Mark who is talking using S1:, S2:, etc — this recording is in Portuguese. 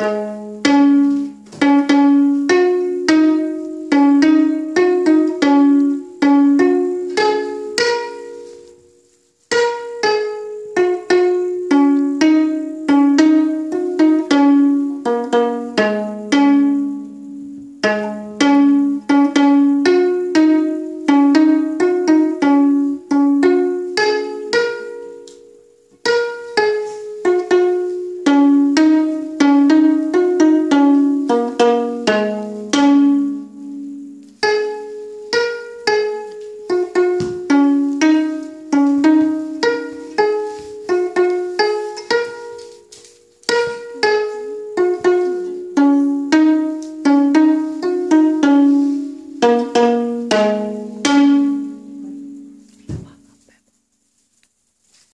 S1: Música